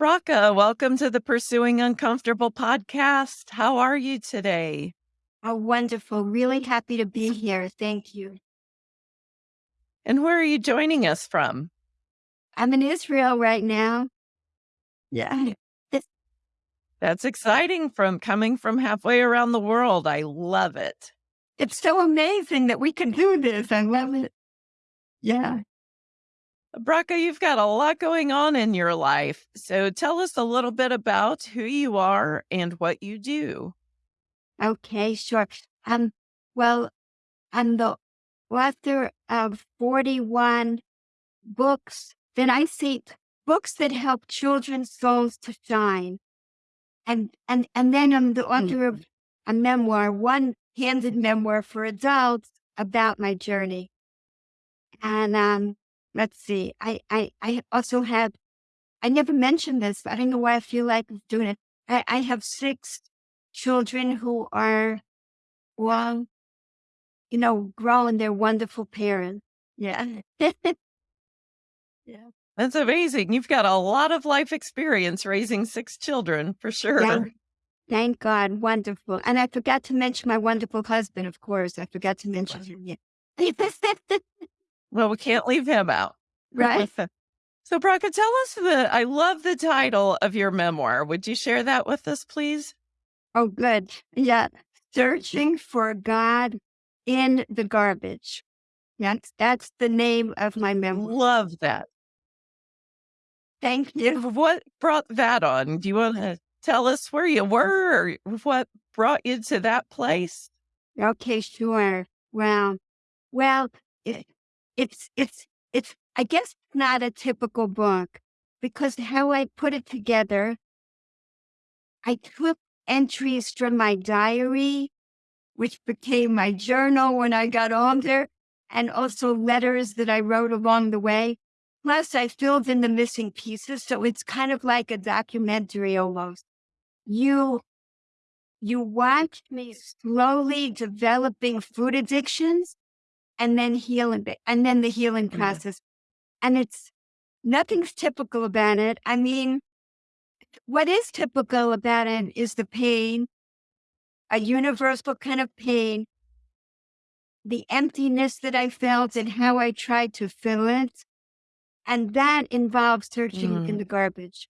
Bracha, welcome to the Pursuing Uncomfortable podcast. How are you today? Oh, wonderful. Really happy to be here. Thank you. And where are you joining us from? I'm in Israel right now. Yeah. That's exciting from coming from halfway around the world. I love it. It's so amazing that we can do this. I love it. Yeah. Bracha, you've got a lot going on in your life. So tell us a little bit about who you are and what you do. Okay, sure. Um, well, I'm the author of 41 books that I see books that help children's souls to shine. And and and then I'm the author of a memoir, one handed memoir for adults about my journey. And um, let's see, I, I, I also have, I never mentioned this, but I don't know why I feel like doing it. I, I have six children who are, well, you know, growing. They're wonderful parents. Yeah. yeah. That's amazing. You've got a lot of life experience raising six children for sure. Yeah. Thank God. Wonderful. And I forgot to mention my wonderful husband, of course. I forgot to mention him. Yeah. well, we can't leave him out. Right. so, Bracha, tell us the, I love the title of your memoir. Would you share that with us, please? Oh, good. Yeah. Searching for God in the garbage. That's, that's the name of my memoir. Love that. Thank you. What brought that on? Do you want to tell us where you mm. were or what brought you to that place? Okay, sure. Well, well, it, it's, it's, it's, I guess not a typical book because how I put it together, I took entries from my diary, which became my journal when I got older, and also letters that I wrote along the way. Plus, I filled in the missing pieces. So it's kind of like a documentary almost. You, you watch me slowly developing food addictions and then healing, and then the healing mm-hmm. process. And it's nothing's typical about it. I mean, what is typical about it is the pain, a universal kind of pain, the emptiness that I felt and how I tried to fill it. And that involves searching mm. in the garbage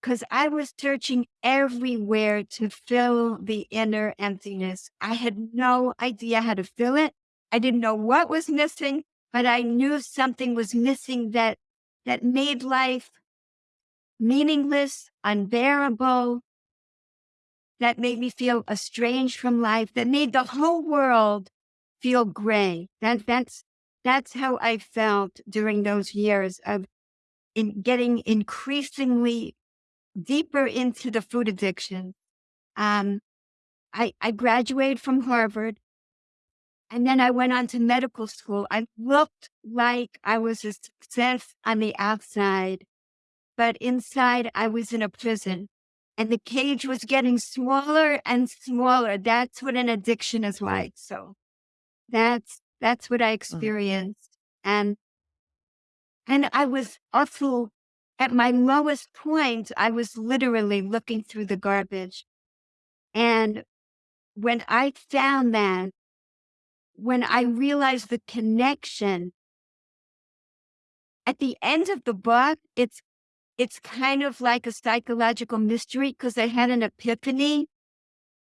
because I was searching everywhere to fill the inner emptiness. I had no idea how to fill it. I didn't know what was missing, but I knew something was missing that, that made life meaningless, unbearable, that made me feel estranged from life, that made the whole world feel gray. That, that's, that's how I felt during those years of in getting increasingly deeper into the food addiction. Um, I, I graduated from Harvard and then I went on to medical school. I looked like I was a success on the outside, but inside I was in a prison and the cage was getting smaller and smaller. That's what an addiction is like. So that's, that's what I mm. experienced. And, and I was also at my lowest point, I was literally looking through the garbage. And when I found that, when I realized the connection, at the end of the book, it's it's kind of like a psychological mystery because I had an epiphany.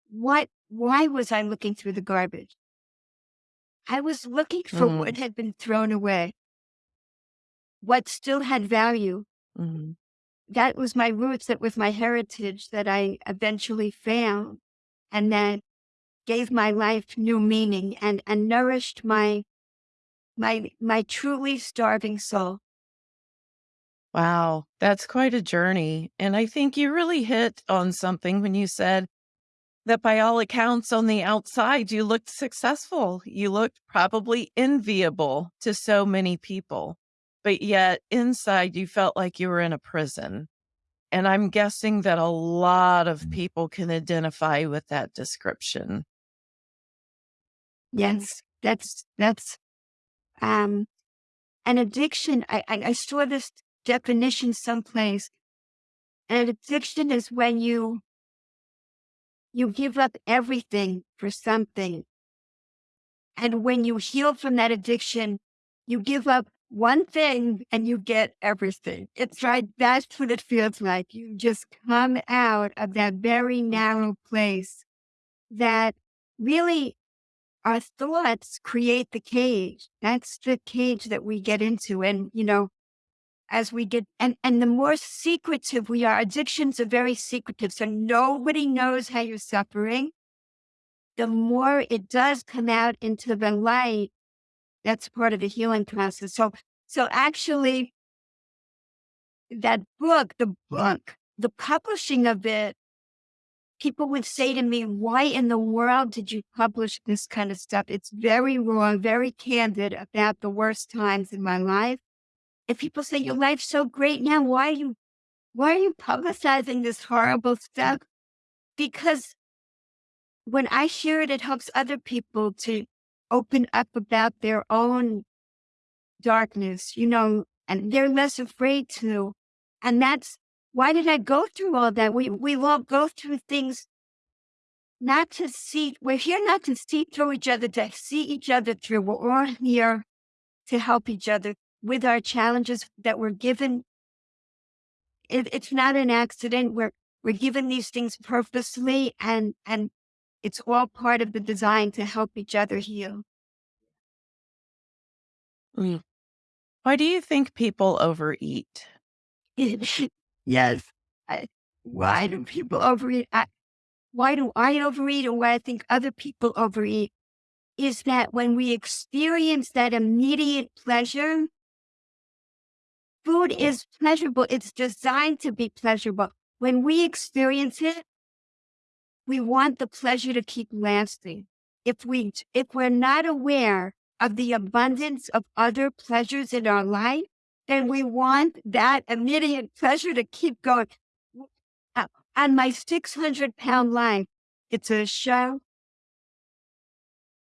What why was I looking through the garbage? I was looking for mm. what had been thrown away, what still had value, Mm-hmm. That was my roots, that was my heritage that I eventually found and that gave my life new meaning and, and nourished my, my, my truly starving soul. Wow, that's quite a journey. And I think you really hit on something when you said that by all accounts on the outside, you looked successful. You looked probably enviable to so many people but yet inside you felt like you were in a prison. And I'm guessing that a lot of people can identify with that description. Yes, that's, that's, um, an addiction. I, I, I saw this definition someplace And addiction is when you you give up everything for something. And when you heal from that addiction, you give up one thing and you get everything. It's right. That's what it feels like. You just come out of that very narrow place that really our thoughts create the cage. That's the cage that we get into. And, you know, as we get, and, and the more secretive we are, addictions are very secretive. So nobody knows how you're suffering. The more it does come out into the light, that's part of the healing process. So, so actually, that book, the book, the publishing of it, people would say to me, why in the world did you publish this kind of stuff? It's very wrong, very candid about the worst times in my life. And people say, your life's so great now. Why are you, why are you publicizing this horrible stuff? Because when I share it, it helps other people to open up about their own darkness, you know, and they're less afraid to. And that's why did I go through all that? We we all go through things not to see. We're here not to see through each other, to see each other through. We're all here to help each other with our challenges that we're given. It, it's not an accident. We're we're given these things purposely, and and it's all part of the design to help each other heal. Mm. Why do you think people overeat? yes. I, why do people overeat? I, why do I overeat or why I think other people overeat is that when we experience that immediate pleasure, food is pleasurable. It's designed to be pleasurable. When we experience it, we want the pleasure to keep lasting. If we if we're not aware of the abundance of other pleasures in our life, then we want that immediate pleasure to keep going. Uh, on my 600 pound life, it's a show.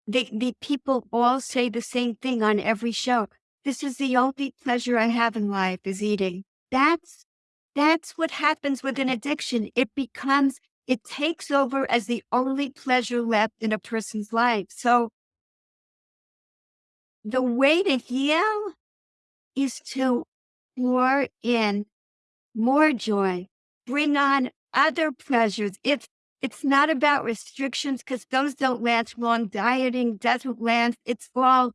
The, the people all say the same thing on every show. This is the only pleasure I have in life is eating. That's, that's what happens with an addiction. It becomes it takes over as the only pleasure left in a person's life. So the way to heal is to pour in more joy, bring on other pleasures. It's it's not about restrictions because those don't last long. Dieting doesn't last. It's all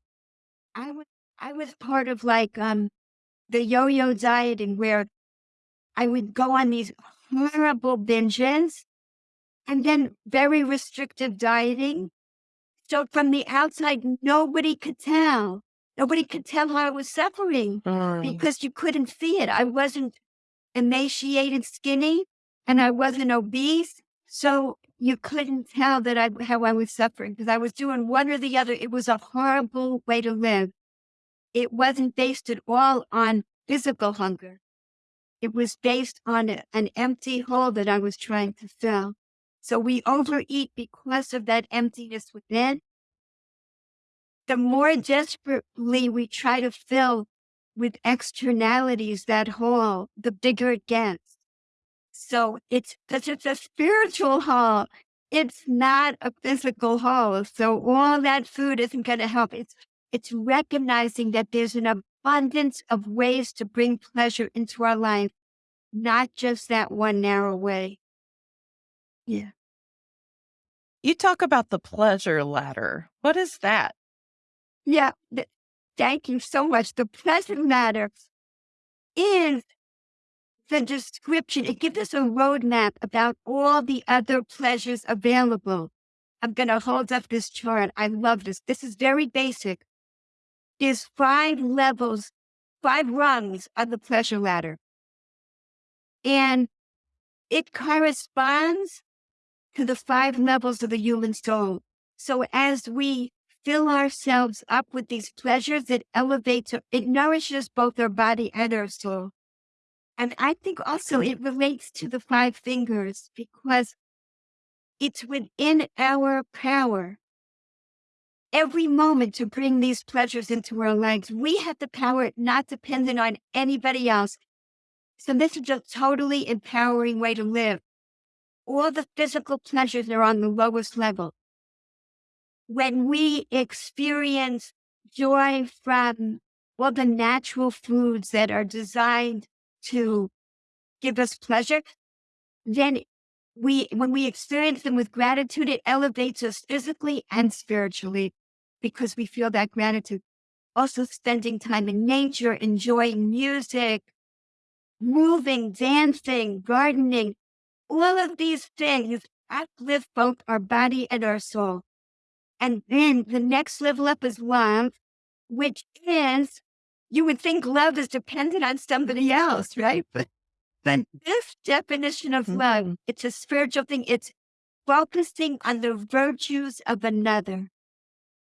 I was I was part of like um the yo-yo dieting where I would go on these horrible binges and then very restrictive dieting. So from the outside, nobody could tell. Nobody could tell how I was suffering Mm. because you couldn't see it. I wasn't emaciated, skinny, and I wasn't obese. So you couldn't tell that I how I was suffering because I was doing one or the other. It was a horrible way to live. It wasn't based at all on physical hunger. It was based on a, an empty hole that I was trying to fill. So we overeat because of that emptiness within. The more desperately we try to fill with externalities that hole, the bigger it gets. So it's because it's a spiritual hole. It's not a physical hole. So all that food isn't going to help. It's it's recognizing that there's an abundance of ways to bring pleasure into our life, not just that one narrow way. Yeah. You talk about the pleasure ladder. What is that? Yeah. th- thank you so much. The pleasure ladder is the description. It gives us a roadmap about all the other pleasures available. I'm going to hold up this chart. I love this. This is very basic. There's five levels, five rungs of the pleasure ladder. And it corresponds to the five levels of the human soul. So as we fill ourselves up with these pleasures, it elevates, it nourishes both our body and our soul. And I think also it relates to the five fingers because it's within our power every moment to bring these pleasures into our lives. We have the power not dependent on anybody else. So this is a totally empowering way to live. All the physical pleasures are on the lowest level. When we experience joy from all the natural foods that are designed to give us pleasure, then we when we experience them with gratitude, it elevates us physically and spiritually because we feel that gratitude. Also spending time in nature, enjoying music, moving, dancing, gardening, all of these things uplift both our body and our soul. And then the next level up is love, which is, you would think love is dependent on somebody else, right? But, but this definition of love, mm-hmm. it's a spiritual thing. It's focusing on the virtues of another.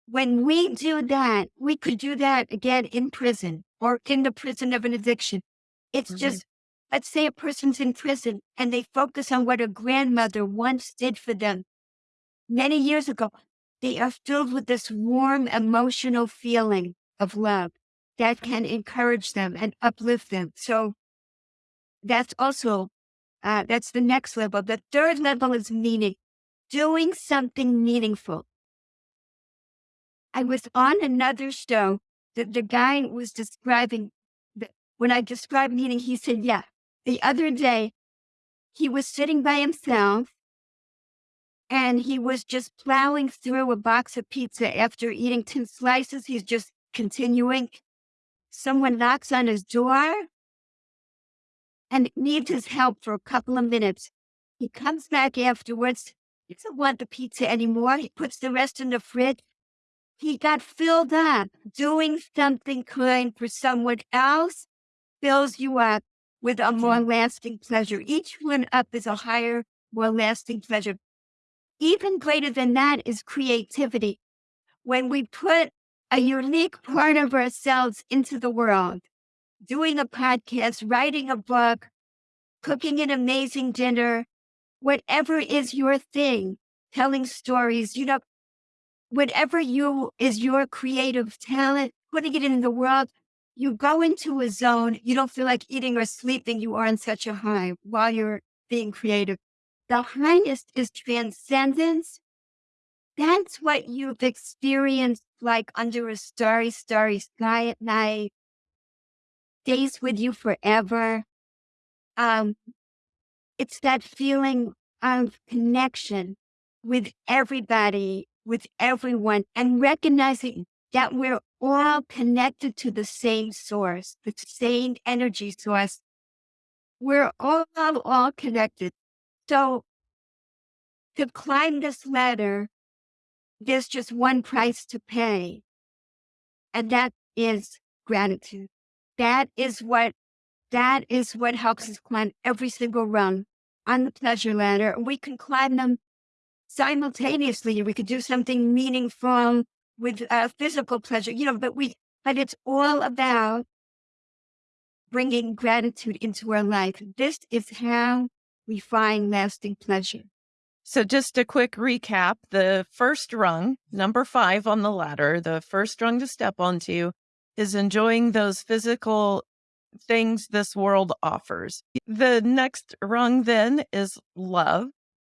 When we do that, we could do that again in prison or in the prison of an addiction. It's mm-hmm. just, let's say a person's in prison and they focus on what a grandmother once did for them many years ago. They are filled with this warm emotional feeling of love that can encourage them and uplift them. So that's also, uh, that's the next level. The third level is meaning, doing something meaningful. I was on another show that the guy was describing when I described meaning, he said, yeah, the other day he was sitting by himself and he was just plowing through a box of pizza after eating 10 slices. He's just continuing. Someone knocks on his door and needs his help for a couple of minutes. He comes back afterwards. He doesn't want the pizza anymore. He puts the rest in the fridge. He got filled up doing something kind for someone else fills you up with a more mm-hmm. lasting pleasure. Each one up is a higher, more lasting pleasure. Even greater than that is creativity. When we put a unique part of ourselves into the world, doing a podcast, writing a book, cooking an amazing dinner, whatever is your thing, telling stories, you know, whatever you is your creative talent, putting it in the world, you go into a zone, you don't feel like eating or sleeping, you are in such a high while you're being creative. The highest is transcendence. That's what you've experienced like under a starry, starry sky at night, stays with you forever. Um, it's that feeling of connection with everybody, with everyone, and recognizing that we're all connected to the same source, the same energy source. We're all, all connected. So to climb this ladder, there's just one price to pay. And that is gratitude. That is what, that is what helps us climb every single rung on the pleasure ladder. We can climb them simultaneously. We could do something meaningful with uh, physical pleasure, you know, but we, but it's all about bringing gratitude into our life. This is how we find lasting pleasure. So, just a quick recap the first rung, number five on the ladder, the first rung to step onto is enjoying those physical things this world offers. The next rung then is love,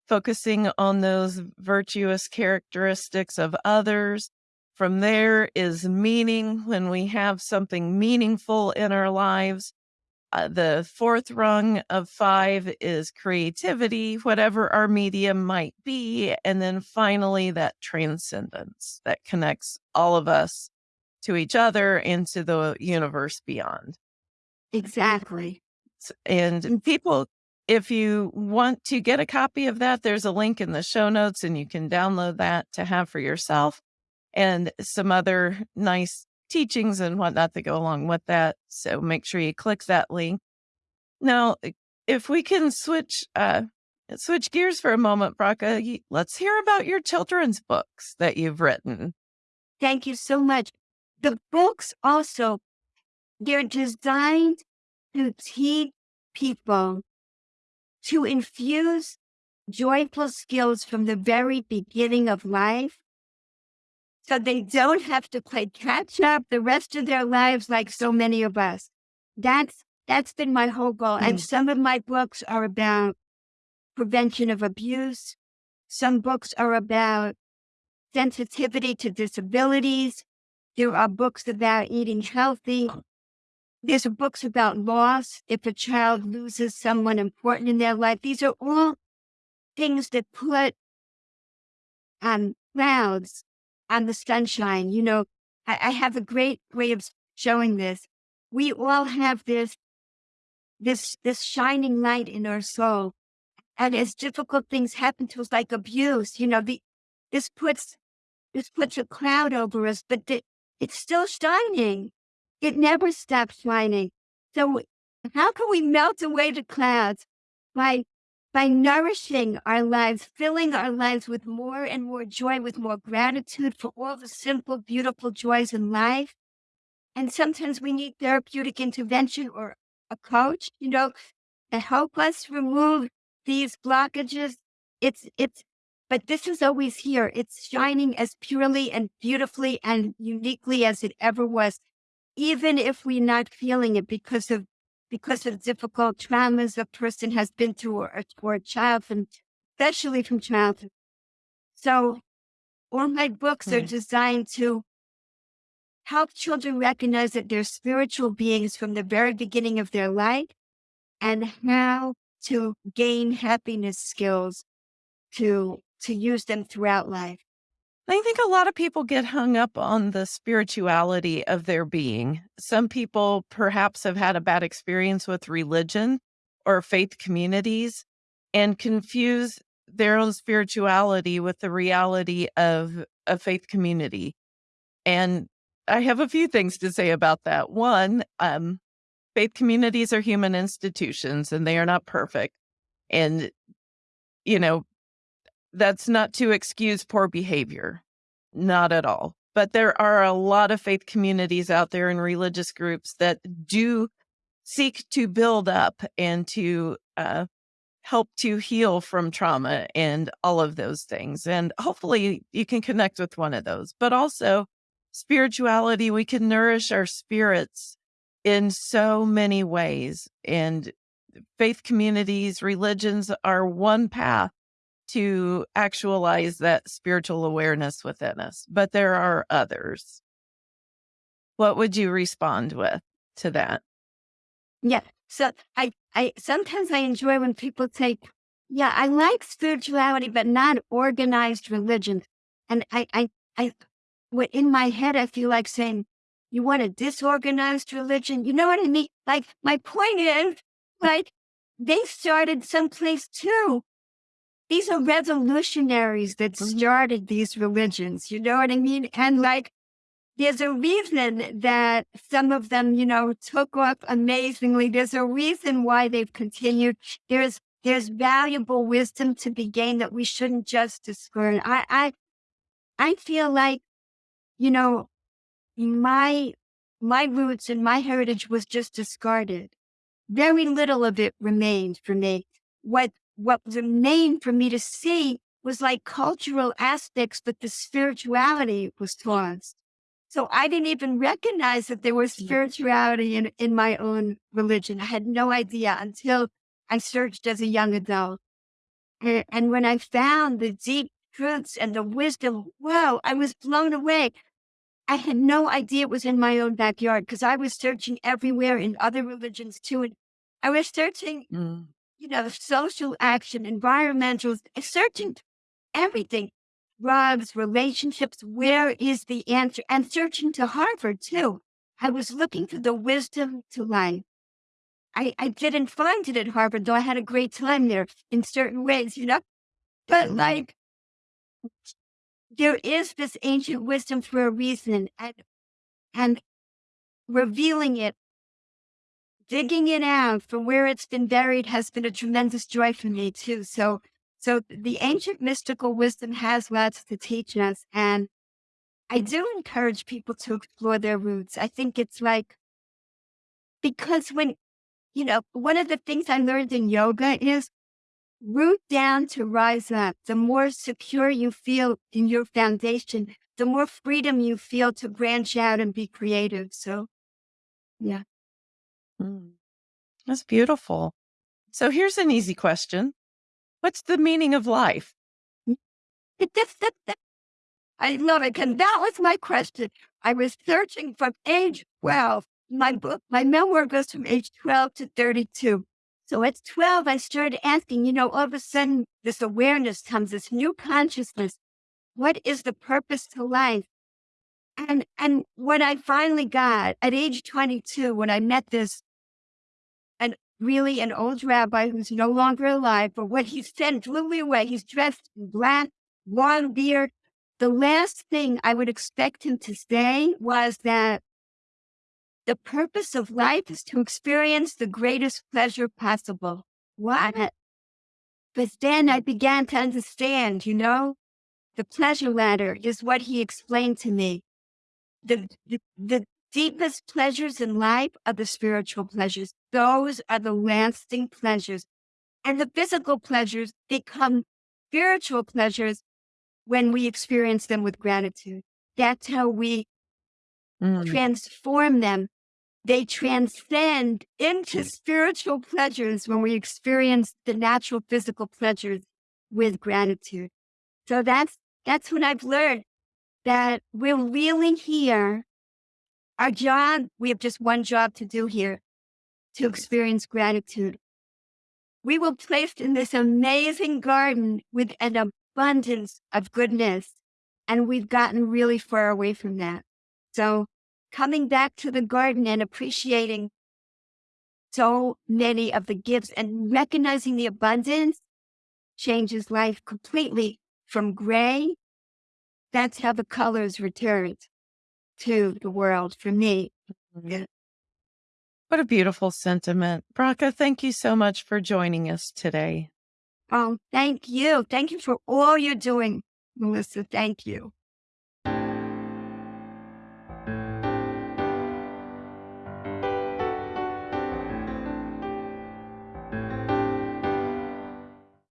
focusing on those virtuous characteristics of others, from there is meaning when we have something meaningful in our lives. Uh, the fourth rung of five is creativity, whatever our medium might be. And then finally, that transcendence that connects all of us to each other and to the universe beyond. Exactly. And mm. people, if you want to get a copy of that, there's a link in the show notes and you can download that to have for yourself and some other nice teachings and whatnot that go along with that. So make sure you click that link. Now, if we can switch uh, switch gears for a moment, Bracha, let's hear about your children's books that you've written. Thank you so much. The books also they're designed to teach people to infuse joyful skills from the very beginning of life so they don't have to play catch up the rest of their lives like so many of us. That's That's been my whole goal. And Mm. some of my books are about prevention of abuse. Some books are about sensitivity to disabilities. There are books about eating healthy. There's books about loss. If a child loses someone important in their life, these are all things that put um, clouds on the sunshine. You know, I, I have a great way of showing this. We all have this, this, this shining light in our soul. And as difficult things happen to us, like abuse, you know, the, this puts, this puts a cloud over us, but the, it's still shining. It never stops shining. So how can we melt away the clouds by by nourishing our lives, filling our lives with more and more joy, with more gratitude for all the simple, beautiful joys in life. And sometimes we need therapeutic intervention or a coach, you know, to help us remove these blockages. It's, it's, but this is always here. It's shining as purely and beautifully and uniquely as it ever was, even if we're not feeling it because of because of difficult traumas a person has been through or, or a child from, especially from childhood. So all my books are hmm. designed to help children recognize that they're spiritual beings from the very beginning of their life and how to gain happiness skills to to use them throughout life. I think a lot of people get hung up on the spirituality of their being. Some people perhaps have had a bad experience with religion or faith communities and confuse their own spirituality with the reality of a faith community. And I have a few things to say about that. One, um, faith communities are human institutions and they are not perfect. And, you know, that's not to excuse poor behavior, not at all. But there are a lot of faith communities out there and religious groups that do seek to build up and to uh, help to heal from trauma and all of those things. And hopefully you can connect with one of those. But also, spirituality, we can nourish our spirits in so many ways. And faith communities, religions are one path to actualize that spiritual awareness within us, but there are others. What would you respond with to that? Yeah. So I, I sometimes I enjoy when people say, yeah, I like spirituality, but not organized religion. And I, I, I, what in my head, I feel like saying, you want a disorganized religion? You know what I mean? Like my point is, like they started someplace too. These are revolutionaries that Mhm. started these religions. You know what I mean? And like, there's a reason that some of them, you know, took off amazingly. There's a reason why they've continued. There's there's valuable wisdom to be gained that we shouldn't just discern. I I I feel like, you know, my my roots and my heritage was just discarded. Very little of it remained for me. What what remained for me to see was like cultural aspects, but the spirituality was lost. So I didn't even recognize that there was spirituality in, in my own religion. I had no idea until I searched as a young adult. And, and when I found the deep truths and the wisdom, wow, I was blown away. I had no idea it was in my own backyard because I was searching everywhere in other religions too. And I was searching, Mm. You know, social action, environmental, eh, searching everything drugs, relationships. Where is the answer? And searching to Harvard too. I was looking for the wisdom to life. I, I didn't find it at Harvard, though I had a great time there in certain ways, you know. But mm-hmm. like, there is this ancient wisdom for a reason, and and revealing it, digging it out from where it's been buried has been a tremendous joy for me too. So so the ancient mystical wisdom has lots to teach us. And I do encourage people to explore their roots. I think it's like, because when, you know, one of the things I learned in yoga is root down to rise up. The more secure you feel in your foundation, the more freedom you feel to branch out and be creative. So, yeah. Mm. That's beautiful. So here's an easy question. What's the meaning of life? I love it. And that was my question. I was searching from age 12. My book, my memoir goes from age 12 to 32. So at 12, I started asking, you know, all of a sudden this awareness comes, this new consciousness. What is the purpose to life? And and what I finally got at age 22, when I met this really an old rabbi who's no longer alive, but what he said blew me away. He's dressed in black, long beard. The last thing I would expect him to say was that the purpose of life is to experience the greatest pleasure possible. What? But then I began to understand, you know, the pleasure ladder is what he explained to me. The, the, the deepest pleasures in life are the spiritual pleasures. Those are the lasting pleasures. And the physical pleasures become spiritual pleasures when we experience them with gratitude. That's how we mm. transform them. They transcend into spiritual pleasures when we experience the natural physical pleasures with gratitude. So that's that's what I've learned that we're really here. Our job, we have just one job to do here to experience gratitude. We were placed in this amazing garden with an abundance of goodness, and we've gotten really far away from that. So coming back to the garden and appreciating so many of the gifts and recognizing the abundance changes life completely from gray. That's how the colors returned to the world for me. Mm-hmm. What a beautiful sentiment. Bracha, thank you so much for joining us today. Oh, thank you. Thank you for all you're doing, Melissa. Thank you.